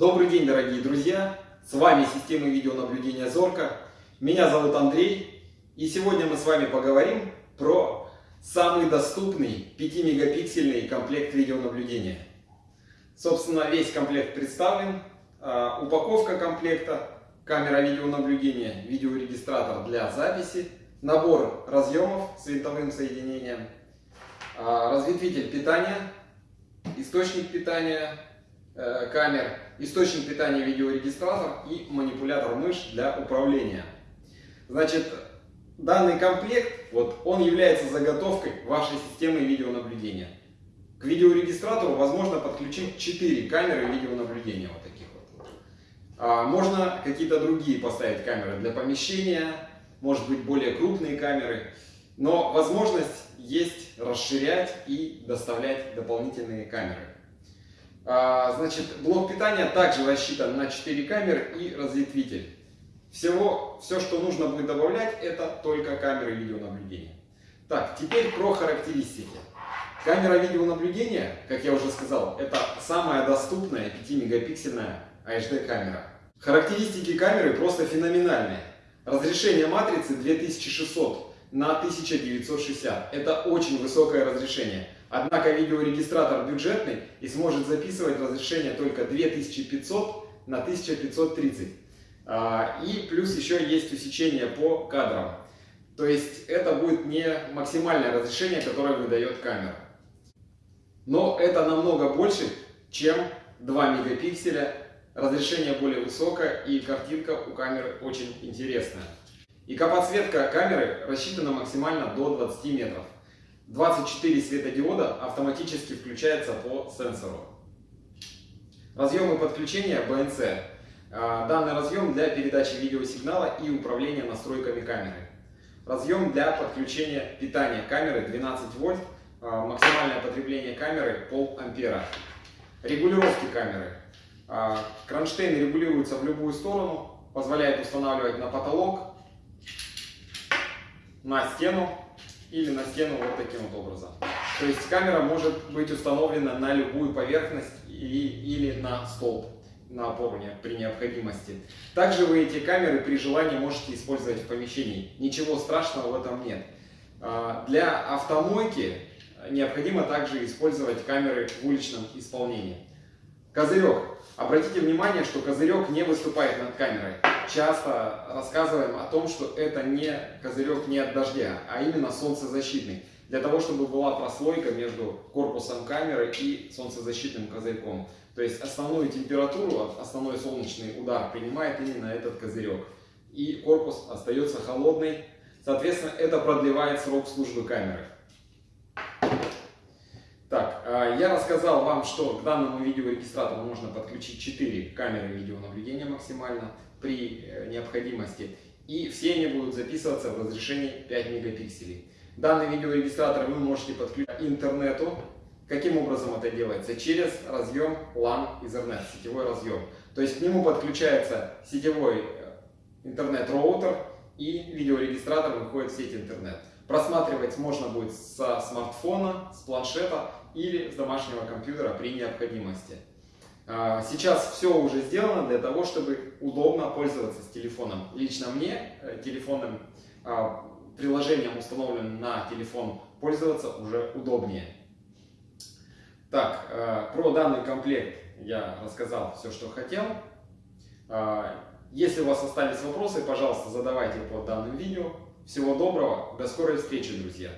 Добрый день, дорогие друзья! С вами система видеонаблюдения Зорка. Меня зовут Андрей. И сегодня мы с вами поговорим про самый доступный 5-мегапиксельный комплект видеонаблюдения. Собственно, весь комплект представлен. А, упаковка комплекта, камера видеонаблюдения, видеорегистратор для записи, набор разъемов с винтовым соединением, а, разветвитель питания, источник питания камер, источник питания видеорегистратор и манипулятор мышь для управления. Значит, данный комплект, вот, он является заготовкой вашей системы видеонаблюдения. К видеорегистратору возможно подключить 4 камеры видеонаблюдения, вот таких вот. А, можно какие-то другие поставить камеры для помещения, может быть более крупные камеры. Но возможность есть расширять и доставлять дополнительные камеры. А, значит, блок питания также рассчитан на 4 камеры и разветвитель. Всего, все, что нужно будет добавлять, это только камеры видеонаблюдения. Так, теперь про характеристики. Камера видеонаблюдения, как я уже сказал, это самая доступная 5-мегапиксельная HD камера. Характеристики камеры просто феноменальные. Разрешение матрицы 2600 на 1960. Это очень высокое разрешение. Однако видеорегистратор бюджетный и сможет записывать разрешение только 2500 на 1530. А, и плюс еще есть усечение по кадрам. То есть это будет не максимальное разрешение, которое выдает камера. Но это намного больше, чем 2 мегапикселя. Разрешение более высокое и картинка у камеры очень интересная. И подсветка камеры рассчитана максимально до 20 метров. 24 светодиода автоматически включается по сенсору. Разъемы подключения BNC. А, данный разъем для передачи видеосигнала и управления настройками камеры. Разъем для подключения питания камеры 12 вольт, а, максимальное потребление камеры пол ампера. Регулировки камеры. А, кронштейн регулируется в любую сторону, позволяет устанавливать на потолок, на стену или на стену вот таким вот образом. То есть камера может быть установлена на любую поверхность или, или на столб, на опору при необходимости. Также вы эти камеры при желании можете использовать в помещении. Ничего страшного в этом нет. А, для автомойки необходимо также использовать камеры в уличном исполнении. Козырек. Обратите внимание, что козырек не выступает над камерой. Часто рассказываем о том, что это не козырек не от дождя, а именно солнцезащитный. Для того, чтобы была прослойка между корпусом камеры и солнцезащитным козырьком. То есть основную температуру, основной солнечный удар принимает именно этот козырек. И корпус остается холодный. Соответственно, это продлевает срок службы камеры. Так, а, я рассказал вам, что к данному видеорегистратору можно подключить 4 камеры видеонаблюдения максимально при э, необходимости. И все они будут записываться в разрешении 5 мегапикселей. Данный видеорегистратор вы можете подключить к интернету. Каким образом это делается? Через разъем LAN Ethernet, сетевой разъем. То есть к нему подключается сетевой э, интернет-роутер и видеорегистратор выходит в сеть интернет. Просматривать можно будет со смартфона, с планшета или с домашнего компьютера при необходимости. А, сейчас все уже сделано для того, чтобы удобно пользоваться с телефоном. Лично мне э, телефонным а, приложением, установленным на телефон, пользоваться уже удобнее. Так, э, про данный комплект я рассказал все, что хотел. А, если у вас остались вопросы, пожалуйста, задавайте под данным видео. Всего доброго, до скорой встречи, друзья!